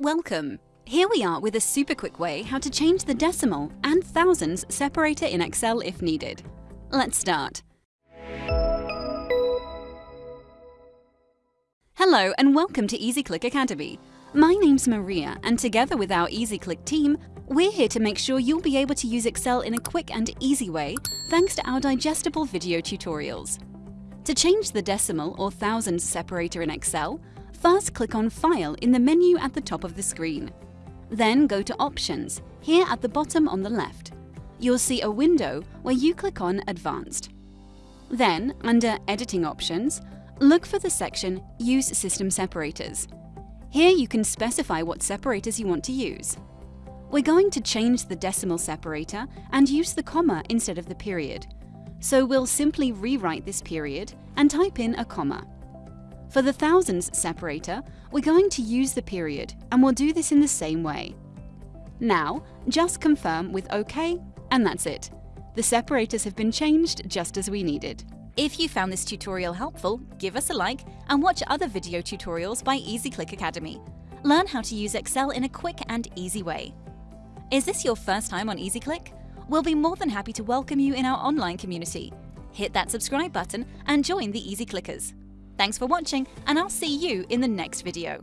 Welcome! Here we are with a super quick way how to change the decimal and thousands separator in Excel if needed. Let's start. Hello and welcome to EasyClick Academy. My name's Maria and together with our EasyClick team, we're here to make sure you'll be able to use Excel in a quick and easy way thanks to our digestible video tutorials. To change the decimal or thousands separator in Excel, First click on File in the menu at the top of the screen. Then go to Options, here at the bottom on the left. You'll see a window where you click on Advanced. Then, under Editing Options, look for the section Use System Separators. Here you can specify what separators you want to use. We're going to change the decimal separator and use the comma instead of the period. So we'll simply rewrite this period and type in a comma. For the thousands separator, we're going to use the period, and we'll do this in the same way. Now, just confirm with OK, and that's it. The separators have been changed just as we needed. If you found this tutorial helpful, give us a like and watch other video tutorials by EasyClick Academy. Learn how to use Excel in a quick and easy way. Is this your first time on EasyClick? We'll be more than happy to welcome you in our online community. Hit that subscribe button and join the Easy Clickers. Thanks for watching and I'll see you in the next video.